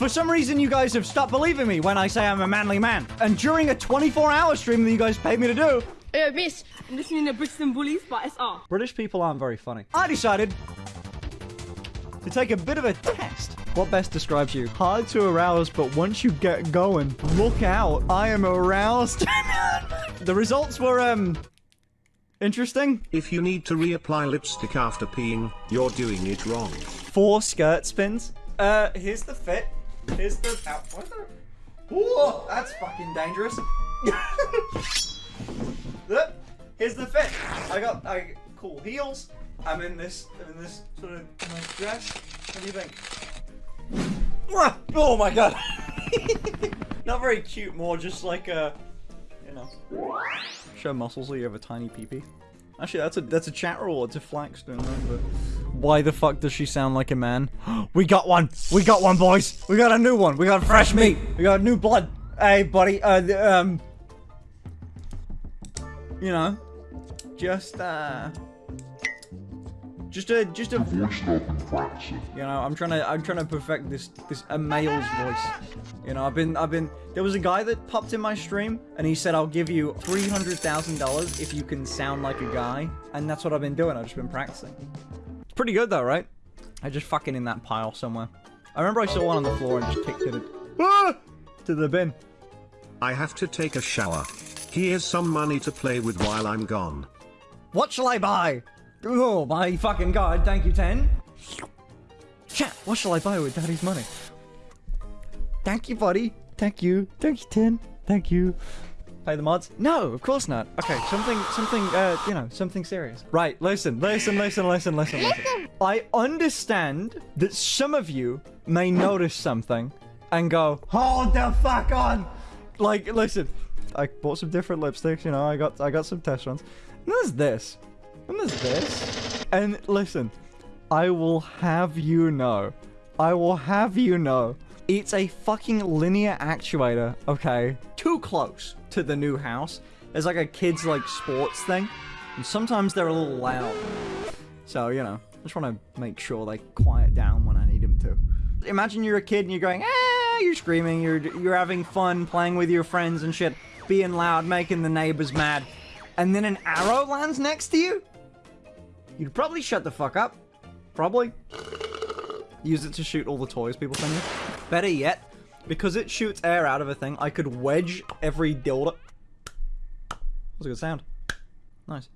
For some reason, you guys have stopped believing me when I say I'm a manly man. And during a 24-hour stream that you guys paid me to do, Hey, miss, I'm listening to Brixton Bullies by SR. British people aren't very funny. I decided to take a bit of a test. What best describes you? Hard to arouse, but once you get going, look out. I am aroused. the results were, um, interesting. If you need to reapply lipstick after peeing, you're doing it wrong. Four skirt spins. Uh, here's the fit. Here's the... Ow, what the... Whoa, that's fucking dangerous. Look, here's the fit. I got I cool heels. I'm in this in this sort of nice dress. What do you think? Oh my god. Not very cute, more just like a you know. Show muscles so you have a tiny peepee. -Pee. Actually, that's a that's a chat rule. It's a know, but why the fuck does she sound like a man? we got one. We got one, boys. We got a new one. We got fresh meat. We got new blood. Hey, buddy. Uh, um, you know, just uh, just a just a. You know, I'm trying to I'm trying to perfect this this a male's voice. You know, I've been I've been there was a guy that popped in my stream and he said I'll give you three hundred thousand dollars if you can sound like a guy, and that's what I've been doing. I've just been practicing. Pretty good though, right? I just fucking in that pile somewhere. I remember I saw one on the floor and just kicked it ah! to the bin. I have to take a shower. Here's some money to play with while I'm gone. What shall I buy? Oh my fucking god, thank you, 10. Chat, what shall I buy with daddy's money? Thank you, buddy. Thank you. Thank you, 10. Thank you. Pay the mods? No, of course not. Okay, something, something, uh, you know, something serious. Right, listen, listen, listen, listen, listen, listen. I understand that some of you may notice something and go, hold the fuck on. Like, listen, I bought some different lipsticks, you know, I got, I got some test runs. And there's this. And there's this. And listen, I will have you know, I will have you know, it's a fucking linear actuator, okay? Too close to the new house. There's like a kids like sports thing. And sometimes they're a little loud. So, you know, I just want to make sure they quiet down when I need them to. Imagine you're a kid and you're going, ah, you're screaming, you're, you're having fun, playing with your friends and shit, being loud, making the neighbors mad. And then an arrow lands next to you? You'd probably shut the fuck up. Probably. Use it to shoot all the toys people send you. Better yet, because it shoots air out of a thing, I could wedge every dildo. That's a good sound. Nice.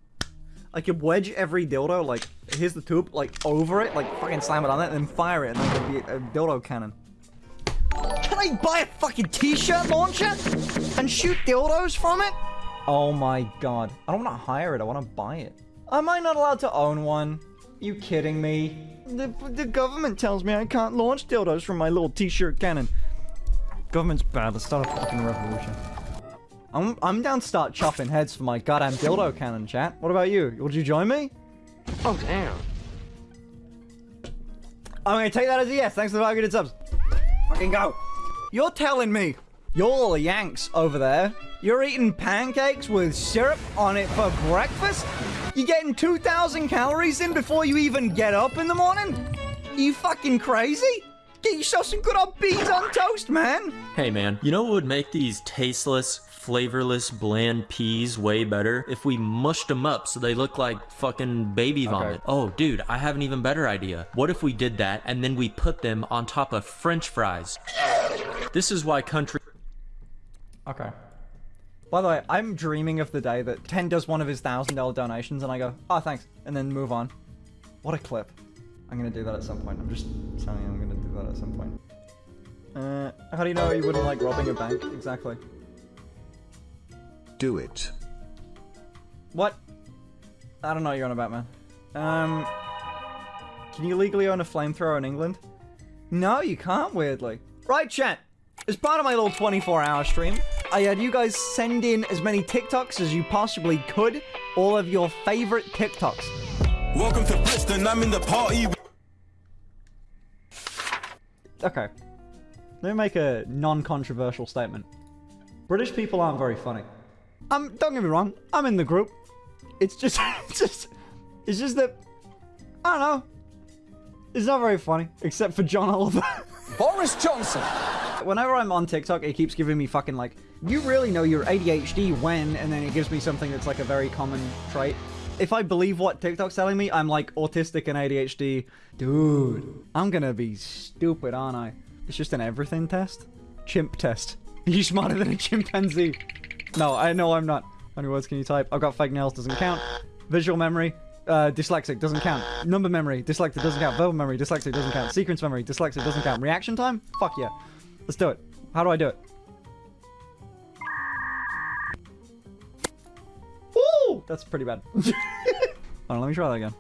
I could wedge every dildo, like, here's the tube, like, over it, like, fucking slam it on it, and then fire it, and then it could be a dildo cannon. Can I buy a fucking t-shirt launcher? And shoot dildos from it? Oh my god. I don't want to hire it, I want to buy it. Am I not allowed to own one? Are You kidding me? The, the government tells me I can't launch dildos from my little t-shirt cannon. Government's bad, let's start a fucking revolution. I'm, I'm down to start chopping heads for my goddamn dildo cannon, chat. What about you? Would you join me? Oh, damn. I'm gonna take that as a yes. Thanks for the 500 subs. Fucking go. You're telling me you're all Yanks over there. You're eating pancakes with syrup on it for breakfast? You getting 2,000 calories in before you even get up in the morning? You fucking crazy? Get yourself some good old beans on toast, man. Hey man, you know what would make these tasteless, flavorless, bland peas way better? If we mushed them up so they look like fucking baby vomit. Oh dude, I have an even better idea. What if we did that and then we put them on top of french fries? This is why country- Okay. By the way, I'm dreaming of the day that Ten does one of his $1,000 donations and I go, oh, thanks, and then move on. What a clip. I'm gonna do that at some point. I'm just telling you I'm gonna do that at some point. Uh, how do you know you wouldn't like robbing a bank? Exactly. Do it. What? I don't know what you're on about, man. Um, can you legally own a flamethrower in England? No, you can't, weirdly. Right, chat. As part of my little 24-hour stream, I had you guys send in as many TikToks as you possibly could. All of your favorite TikToks. Welcome to Bristol. I'm in the party. Okay. Let me make a non-controversial statement. British people aren't very funny. Um, don't get me wrong. I'm in the group. It's just, it's just, it's just that, I don't know. It's not very funny, except for John Oliver. Boris Johnson. Whenever I'm on TikTok, it keeps giving me fucking like, you really know you're ADHD when, and then it gives me something that's like a very common trait. If I believe what TikTok's telling me, I'm like autistic and ADHD. Dude, I'm gonna be stupid, aren't I? It's just an everything test? Chimp test. You smarter than a chimpanzee. No, I know I'm not. How many words can you type? I've got fake nails, doesn't count. Visual memory, uh, dyslexic, doesn't count. Number memory, dyslexic, doesn't count. Verbal memory, dyslexic, doesn't count. Sequence memory, dyslexic, doesn't count. Reaction time? Fuck yeah. Let's do it. How do I do it? Ooh! That's pretty bad. Hold on, let me try that again.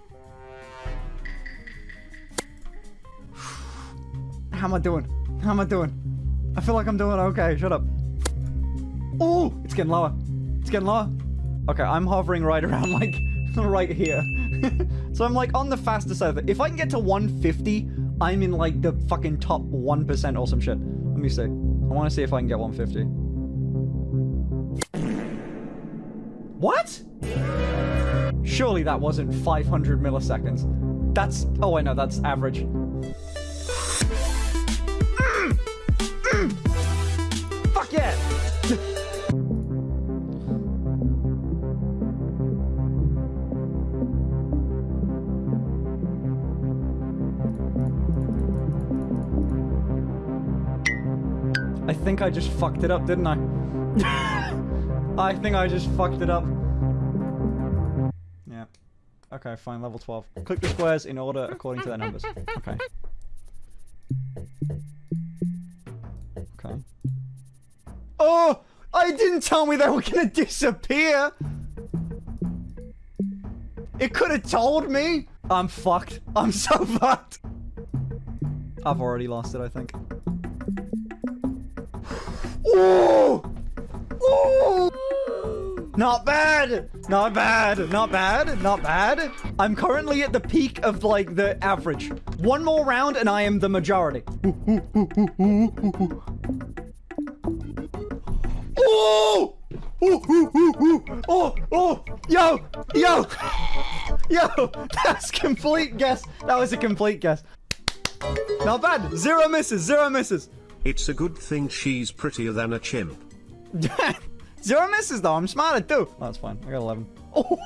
How am I doing? How am I doing? I feel like I'm doing okay. Shut up. Oh, it's getting lower. It's getting lower. Okay, I'm hovering right around like right here. so I'm like on the fastest side. If I can get to 150, I'm in like the fucking top 1% or some shit. Let me see. I want to see if I can get 150. What? Surely that wasn't 500 milliseconds. That's... Oh, I know, that's average. Just fucked it up, didn't I? I think I just fucked it up. Yeah. Okay, fine, level 12. Click the squares in order according to their numbers. Okay. Okay. Oh! I didn't tell me they were gonna disappear! It could have told me! I'm fucked. I'm so fucked. I've already lost it, I think. Ooh! Ooh! Not bad! Not bad! Not bad! Not bad! I'm currently at the peak of, like, the average. One more round and I am the majority. Oh! Oh, oh, yo, yo, yo, that's complete guess. That was a complete guess. Not bad. Zero misses, zero misses. It's a good thing she's prettier than a chimp. Zero misses though. I'm smarter too. Oh, that's fine. I got 11. Oh.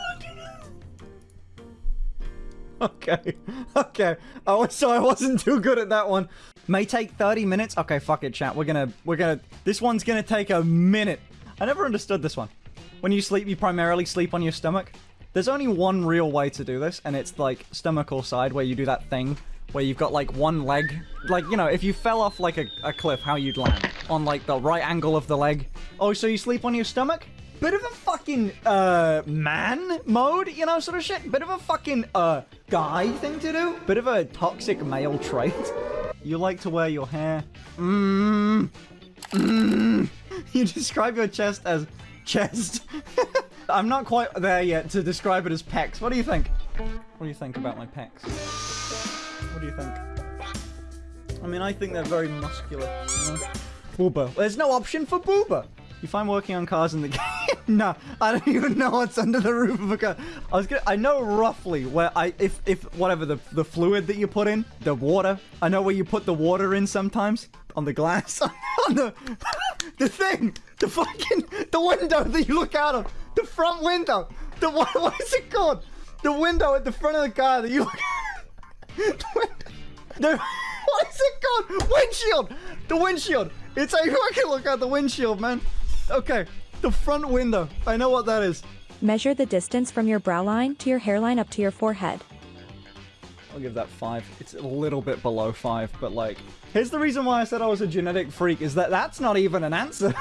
okay. Okay. Oh, so I wasn't too good at that one. May take 30 minutes. Okay, fuck it, chat. We're gonna, we're gonna, this one's gonna take a minute. I never understood this one. When you sleep, you primarily sleep on your stomach. There's only one real way to do this, and it's like stomach or side, where you do that thing where you've got like one leg. Like, you know, if you fell off like a, a cliff, how you'd land. On like the right angle of the leg. Oh, so you sleep on your stomach? Bit of a fucking, uh, man mode, you know, sort of shit. Bit of a fucking, uh, guy thing to do. Bit of a toxic male trait. You like to wear your hair. Mmm. Mmm. You describe your chest as chest. I'm not quite there yet to describe it as pecs. What do you think? What do you think about my pecs? What do you think? I mean, I think they're very muscular. You know? Booba. There's no option for Booba. You find working on cars in the game? no, I don't even know what's under the roof of a car. I was gonna, I know roughly where I, if, if, whatever, the, the fluid that you put in, the water, I know where you put the water in sometimes. On the glass. on the, the thing. The fucking, the window that you look out of. The front window. The, what, what is it called? The window at the front of the car that you look the, the, what is it called? Windshield! The windshield! It's a fucking look at the windshield, man. Okay, the front window. I know what that is. Measure the distance from your brow line to your hairline up to your forehead. I'll give that five. It's a little bit below five, but like, here's the reason why I said I was a genetic freak is that that's not even an answer.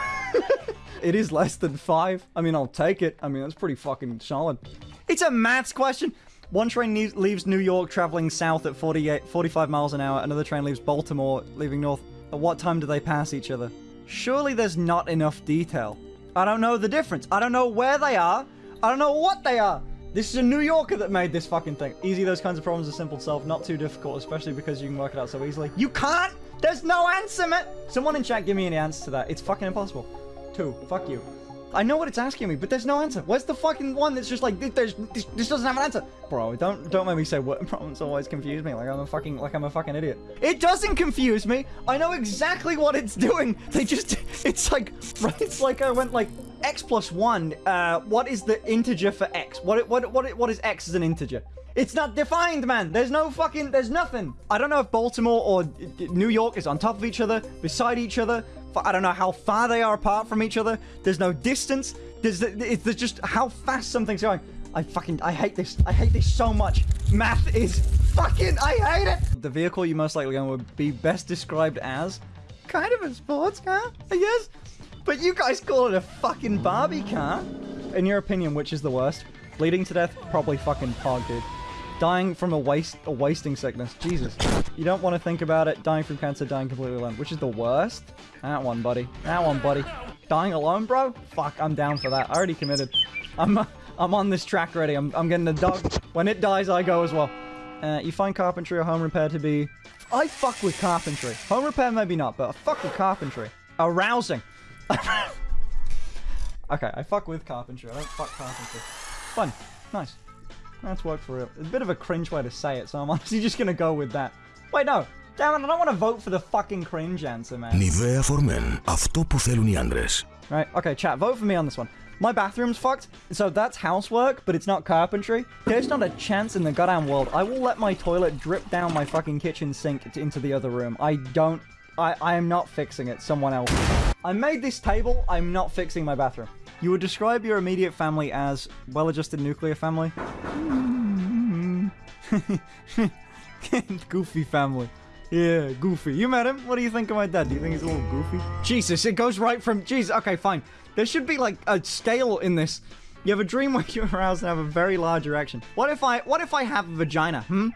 it is less than five. I mean, I'll take it. I mean, that's pretty fucking solid. It's a maths question. One train leaves New York traveling south at 48, 45 miles an hour. Another train leaves Baltimore leaving north. At what time do they pass each other? Surely there's not enough detail. I don't know the difference. I don't know where they are. I don't know what they are. This is a New Yorker that made this fucking thing. Easy, those kinds of problems are simple to solve. Not too difficult, especially because you can work it out so easily. You can't! There's no answer, man! Someone in chat give me an answer to that. It's fucking impossible. Two. Fuck you. I know what it's asking me, but there's no answer. Where's the fucking one that's just like, there's, this, this doesn't have an answer? Bro, don't don't make me say what problems always confuse me like I'm a fucking, like I'm a fucking idiot. It doesn't confuse me. I know exactly what it's doing. They just, it's like, it's like I went like, x plus 1, uh, what is the integer for x? What, what, what, what is x as an integer? It's not defined, man. There's no fucking, there's nothing. I don't know if Baltimore or New York is on top of each other, beside each other. I don't know how far they are apart from each other. There's no distance. There's, it's just how fast something's going. I fucking, I hate this. I hate this so much. Math is fucking, I hate it. The vehicle you most likely going would be best described as kind of a sports car, I guess. But you guys call it a fucking Barbie car. In your opinion, which is the worst? Bleeding to death? Probably fucking Pog, dude. Dying from a waste, a wasting sickness. Jesus. You don't want to think about it. Dying from cancer, dying completely alone. Which is the worst? That one, buddy. That one, buddy. Dying alone, bro? Fuck, I'm down for that. I already committed. I'm, I'm on this track already. I'm, I'm getting the dog. When it dies, I go as well. Uh, you find carpentry or home repair to be... I fuck with carpentry. Home repair, maybe not, but I fuck with carpentry. Arousing. okay, I fuck with carpentry. I don't fuck carpentry. Fun. Nice. That's worked for real. It's a bit of a cringe way to say it, so I'm honestly just gonna go with that. Wait, no. Damn it, I don't want to vote for the fucking cringe answer, man. Nivea for men. Αυτό που θέλουν οι άντρες. Right, okay, chat, vote for me on this one. My bathroom's fucked, so that's housework, but it's not carpentry. There's not a chance in the goddamn world I will let my toilet drip down my fucking kitchen sink into the other room. I don't... I, I am not fixing it. Someone else. I made this table. I'm not fixing my bathroom. You would describe your immediate family as well-adjusted nuclear family. goofy family. Yeah, goofy. You met him? What do you think of my dad? Do you think he's a little goofy? Jesus, it goes right from... Jesus, okay, fine. There should be, like, a scale in this. You have a dream where you're aroused and have a very large erection. What if I... What if I have a vagina, hmm?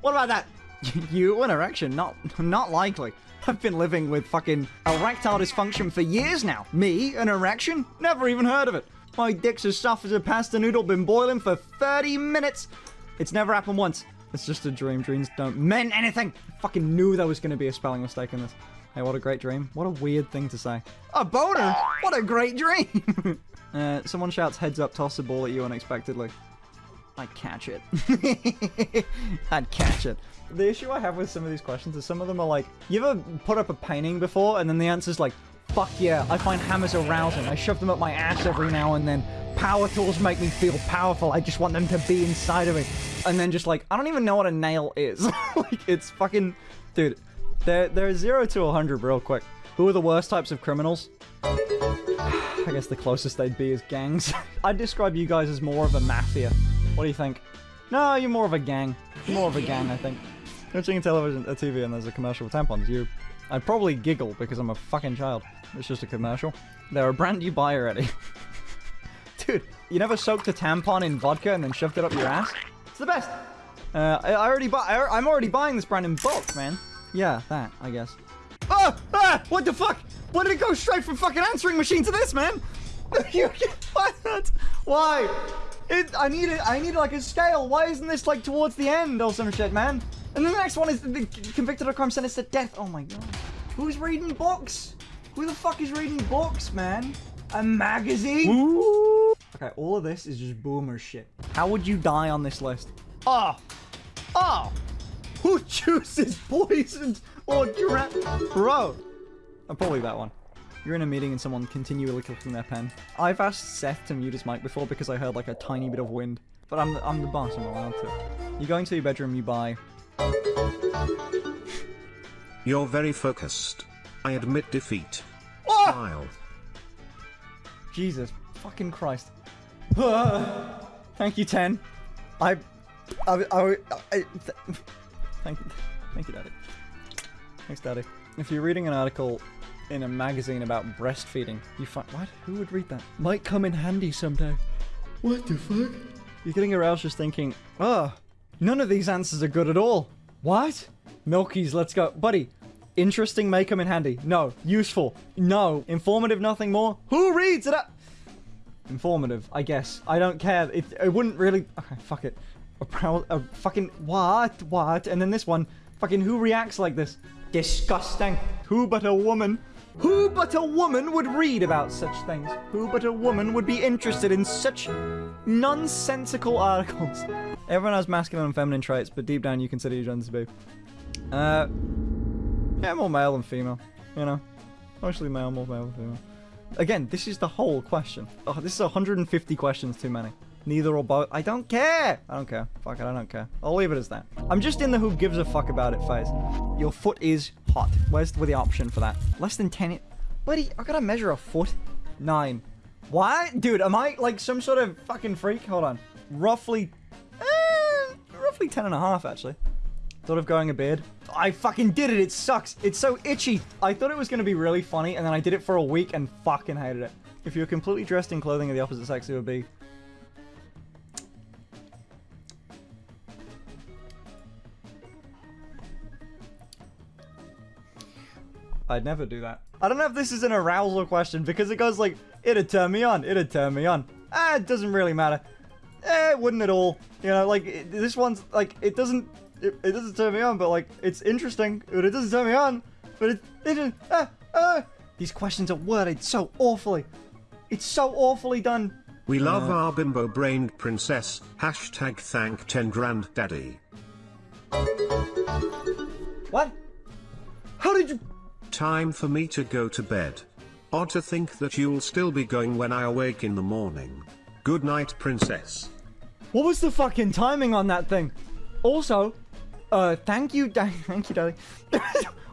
What about that? you, an erection? Not, not likely. I've been living with fucking erectile dysfunction for years now. Me, an erection? Never even heard of it. My dick's as soft as a pasta noodle, been boiling for 30 minutes. It's never happened once. It's just a dream. Dreams don't mean anything. I fucking knew there was going to be a spelling mistake in this. Hey, what a great dream. What a weird thing to say. A boner? What a great dream. uh, someone shouts heads up, toss a ball at you unexpectedly. I'd catch it. I'd catch it. The issue I have with some of these questions is some of them are like, you ever put up a painting before and then the answer's like, fuck yeah, I find hammers arousing. I shove them up my ass every now and then. Power tools make me feel powerful. I just want them to be inside of me. And then just like, I don't even know what a nail is. like, it's fucking... Dude, they're, they're 0 to 100 real quick. Who are the worst types of criminals? I guess the closest they'd be is gangs. I'd describe you guys as more of a mafia. What do you think? No, you're more of a gang. More of a gang, I think. Watching a television, a TV, and there's a commercial for tampons. You, I'd probably giggle because I'm a fucking child. It's just a commercial. They're a brand you buy already. Dude, you never soaked a tampon in vodka and then shoved it up your ass? It's the best. Uh, I, already buy. I'm already buying this brand in bulk, man. Yeah, that I guess. Oh, ah, what the fuck? Why did it go straight from fucking answering machine to this, man? what? Why? It, I need it. I need like a scale. Why isn't this like towards the end or some shit, man? And then the next one is the, convicted of crime sentenced to death. Oh my god. Who's reading books? Who the fuck is reading books, man? A magazine? Ooh. Okay, all of this is just boomer shit. How would you die on this list? Oh. Oh. Who chooses poisoned or drowned? Bro. Oh, probably that one. You're in a meeting and someone continually clicking their pen. I've asked Seth to mute his mic before because I heard like a tiny bit of wind. But I'm the, I'm the boss, I'm allowed to. You go into your bedroom, you buy... You're very focused. I admit defeat. Oh! Smile. Jesus fucking Christ. Thank you, 10. I... I... I... I, I thank you. Thank you, Daddy. Thanks, Daddy. If you're reading an article in a magazine about breastfeeding, you find... What? Who would read that? Might come in handy someday. What the fuck? You're getting aroused just thinking, oh, none of these answers are good at all. What? Milky's, let's go. Buddy, interesting may come in handy. No. Useful. No. Informative, nothing more. Who reads it up? Informative, I guess. I don't care. It, it wouldn't really... Okay, fuck it. A, proud, a fucking... What? What? And then this one. Fucking who reacts like this? Disgusting. Who but a woman Who but a woman would read about such things? Who but a woman would be interested in such nonsensical articles? Everyone has masculine and feminine traits, but deep down you consider your gender to be. Uh, yeah, more male than female. You know, mostly male, more male than female. Again, this is the whole question. Oh, this is 150 questions too many. Neither or both. I don't care. I don't care. Fuck it, I don't care. I'll leave it as that. I'm just in the who gives a fuck about it phase. Your foot is hot. Where's the, the option for that? Less than 10. Buddy, I gotta measure a foot. Nine. What? Dude, am I like some sort of fucking freak? Hold on. Roughly, roughly 10 and a half, actually. Thought of going a bed. I fucking did it. It sucks. It's so itchy. I thought it was going to be really funny, and then I did it for a week and fucking hated it. If you were completely dressed in clothing of the opposite sex, it would be... I'd never do that. I don't know if this is an arousal question, because it goes like, it'd turn me on, it'd turn me on. Ah, it doesn't really matter. Eh, it wouldn't at all. You know, like, it, this one's, like, it doesn't it, it, doesn't turn me on, but like it's interesting, but it doesn't turn me on. But it, it just, ah, ah. These questions are worded so awfully. It's so awfully done. We love our bimbo-brained princess. Hashtag thank 10 grand daddy. What? How did you? Time for me to go to bed. Odd to think that you'll still be going when I awake in the morning. Good night, princess. What was the fucking timing on that thing? Also, uh, thank you, da- thank you, darling.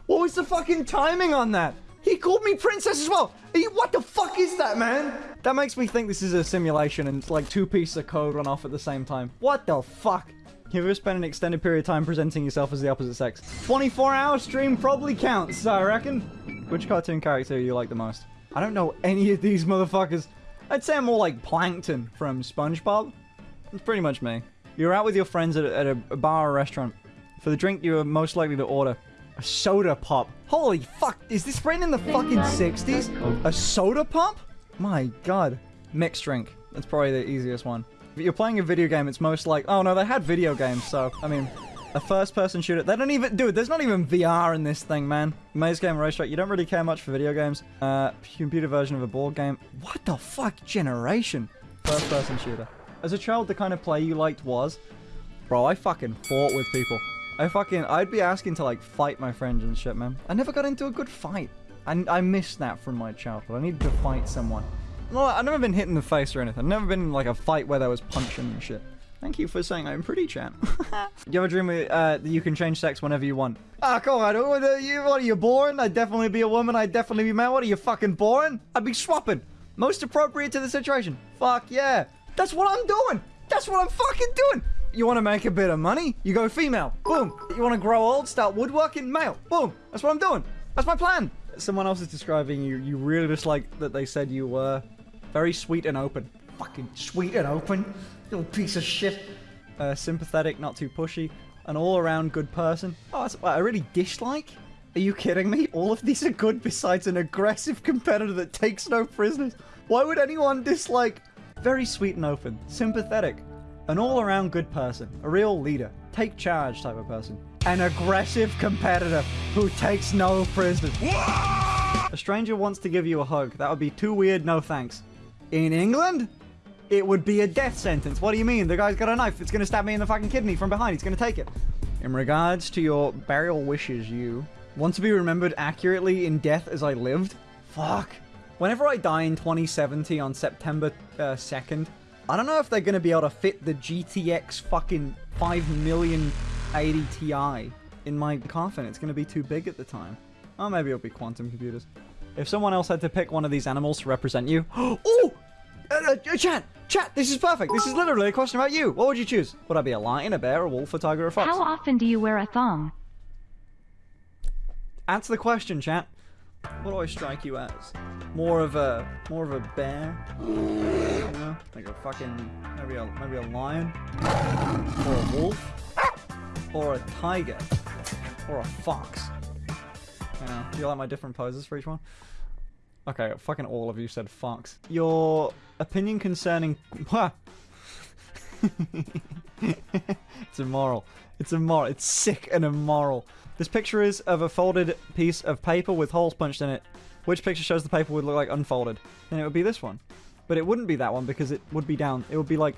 what was the fucking timing on that? He called me princess as well. What the fuck is that, man? That makes me think this is a simulation and it's like two pieces of code run off at the same time. What the fuck? You ever spent an extended period of time presenting yourself as the opposite sex? 24 hour stream probably counts, I reckon. Which cartoon character do you like the most? I don't know any of these motherfuckers. I'd say I'm more like Plankton from SpongeBob. It's pretty much me. You're out with your friends at a, at a bar or restaurant. For the drink you are most likely to order, a soda pop. Holy fuck, is this written in the fucking 60s? A soda pop? My god. Mixed drink. That's probably the easiest one. If you're playing a video game, it's most like... Oh no, they had video games, so... I mean, a first-person shooter. They don't even... Dude, there's not even VR in this thing, man. Maze Game Racetrack, you don't really care much for video games. Uh, computer version of a board game. What the fuck generation? First-person shooter. As a child, the kind of play you liked was... Bro, I fucking fought with people. I fucking, I'd be asking to like fight my friends and shit, man. I never got into a good fight. And I missed that from my childhood. I needed to fight someone. I've never been hit in the face or anything. I've never been in like a fight where there was punching and shit. Thank you for saying I'm pretty, chat. you ever dream uh, that you can change sex whenever you want? Ah, come on. What are, you, what are you, born? I'd definitely be a woman. I'd definitely be man. What are you, fucking born? I'd be swapping. Most appropriate to the situation. Fuck yeah. That's what I'm doing. That's what I'm fucking doing. You want to make a bit of money? You go female. Boom. You want to grow old? Start woodworking? Male. Boom. That's what I'm doing. That's my plan. Someone else is describing you. You really just like that they said you were very sweet and open. Fucking sweet and open. Little piece of shit. Uh, sympathetic, not too pushy. An all-around good person. Oh, that's what I really dislike. Are you kidding me? All of these are good besides an aggressive competitor that takes no prisoners. Why would anyone dislike very sweet and open, sympathetic, an all-around good person, a real leader, take charge type of person. An aggressive competitor who takes no prisoners. A stranger wants to give you a hug. That would be too weird, no thanks. In England, it would be a death sentence. What do you mean? The guy's got a knife. It's to stab me in the fucking kidney from behind. He's to take it. In regards to your burial wishes, you want to be remembered accurately in death as I lived? Fuck. Whenever I die in 2070 on September uh, 2nd, I don't know if they're going to be able to fit the GTX fucking 5 million 80 Ti in my coffin. It's going to be too big at the time. Oh, maybe it'll be quantum computers. If someone else had to pick one of these animals to represent you... oh! Uh, uh, chat! Chat! This is perfect! This is literally a question about you! What would you choose? Would I be a lion, a bear, a wolf, a tiger, or a fox? How often do you wear a thong? Answer the question, chat. What do I strike you as? More of a more of a bear? You know? Like a fucking maybe a maybe a lion? Or a wolf? Or a tiger? Or a fox? You know, do you like my different poses for each one? Okay, fucking all of you said fox. Your opinion concerning it's immoral. It's immoral. It's sick and immoral. This picture is of a folded piece of paper with holes punched in it. Which picture shows the paper would look like unfolded? Then it would be this one. But it wouldn't be that one because it would be down. It would be like,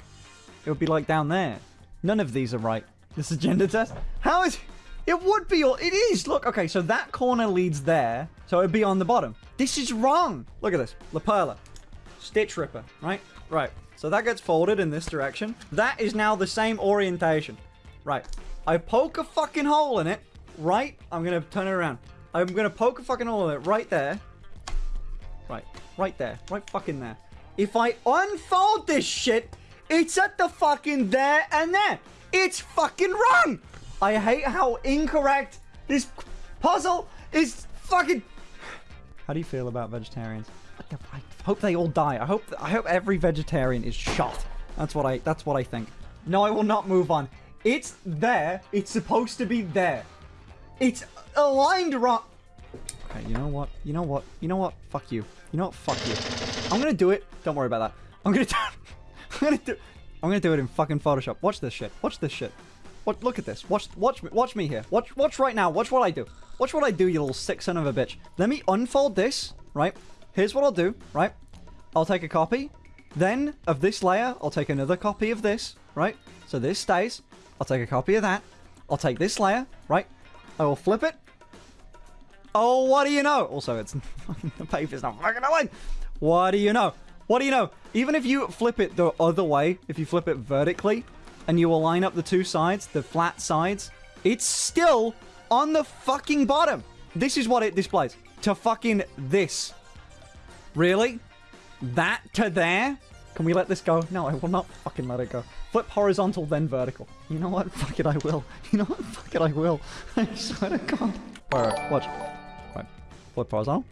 it would be like down there. None of these are right. This is gender test. How is? It would be. It is. Look. Okay. So that corner leads there. So it'd be on the bottom. This is wrong. Look at this. La Perla. Stitch Ripper. Right. Right. So that gets folded in this direction. That is now the same orientation. Right. I poke a fucking hole in it. Right. I'm gonna turn it around. I'm gonna poke a fucking hole in it right there. Right. Right there. Right fucking there. If I unfold this shit, it's at the fucking there and there. It's fucking wrong. I hate how incorrect this puzzle is fucking. How do you feel about vegetarians? What the- I hope they all die. I hope I hope every vegetarian is shot. That's what I that's what I think. No, I will not move on. It's there. It's supposed to be there. It's aligned wrong. Okay, you know what? You know what? You know what? Fuck you. You know what? Fuck you. I'm gonna do it. Don't worry about that. I'm gonna do. I'm gonna do. I'm gonna do it in fucking Photoshop. Watch this shit. Watch this shit. Look at this. Watch. Watch me. Watch me here. Watch. Watch right now. Watch what I do. Watch what I do. You little sick son of a bitch. Let me unfold this. Right. Here's what I'll do. Right. I'll take a copy. Then of this layer, I'll take another copy of this. Right. So this stays. I'll take a copy of that. I'll take this layer. Right. I will flip it. Oh, what do you know? Also, it's the paper's not fucking aligned. What do you know? What do you know? Even if you flip it the other way, if you flip it vertically, and you align up the two sides, the flat sides, it's still on the fucking bottom. This is what it displays. To fucking this. Really? That to there? Can we let this go? No, I will not fucking let it go. Flip horizontal, then vertical. You know what? Fuck it, I will. You know what? Fuck it, I will. I swear to God. Alright, watch. Right. Flip horizontal,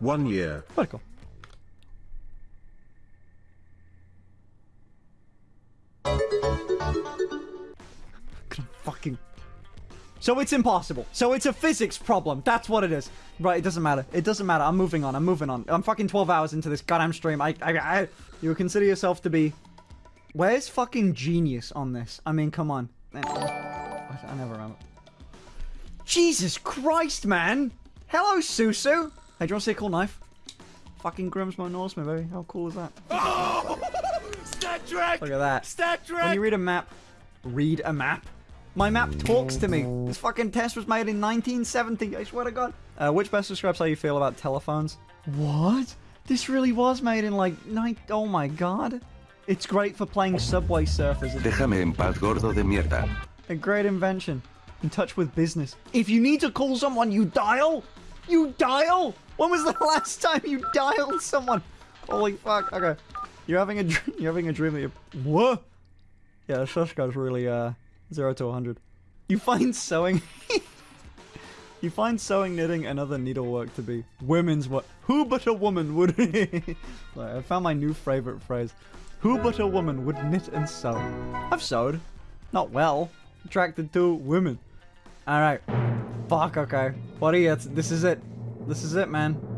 One year. vertical. Fucking. So it's impossible. So it's a physics problem. That's what it is. Right, it doesn't matter. It doesn't matter. I'm moving on. I'm moving on. I'm fucking 12 hours into this goddamn stream. I, I, I you consider yourself to be... Where's fucking genius on this? I mean, come on. I, never remember. Jesus Christ, man! Hello, Susu! Hey, do you want to see a cool knife? Fucking Grimsmo Norseman, baby. How cool is that? Oh! StatTrak! Look at that. StatTrak! When you read a map, read a map. My map talks to me. This fucking test was made in 1970. I swear to God. Uh, which best describes how you feel about telephones? What? This really was made in like nine. Oh my God. It's great for playing Subway Surfers. Déjame en paz, gordo de mierda. a great invention. In touch with business. If you need to call someone, you dial. You dial. When was the last time you dialed someone? Holy fuck. Okay. You're having a dr- you're having a dream that you're what? Yeah, shush guy's really uh zero to hundred. You find sewing. you find sewing, knitting, and other needlework to be women's work. Who but a woman would? I found my new favorite phrase. Who but a woman would knit and sew? I've sewed. Not well. Attracted to women. Alright. Fuck, okay. What are you? This is it. This is it, man.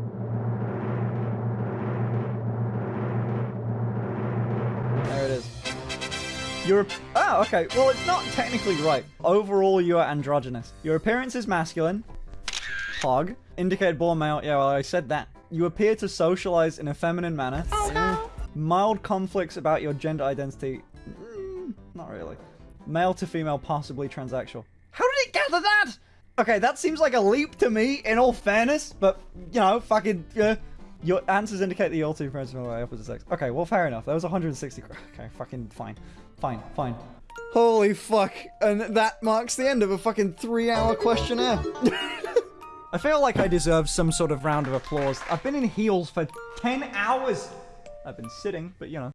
You're. Oh, okay. Well, it's not technically right. Overall, you are androgynous. Your appearance is masculine. Hog. Indicate born male. Yeah, well, I said that. You appear to socialize in a feminine manner. Eh. Mild conflicts about your gender identity. Mm, not really. Male to female, possibly transsexual. How did it gather that? Okay, that seems like a leap to me, in all fairness, but, you know, fucking, uh, your answers indicate that you're all two friends from the opposite sex. Okay, well, fair enough. That was 160. Okay, fucking fine. Fine, fine. Holy fuck. And that marks the end of a fucking three hour questionnaire. I feel like I deserve some sort of round of applause. I've been in heels for 10 hours. I've been sitting, but you know.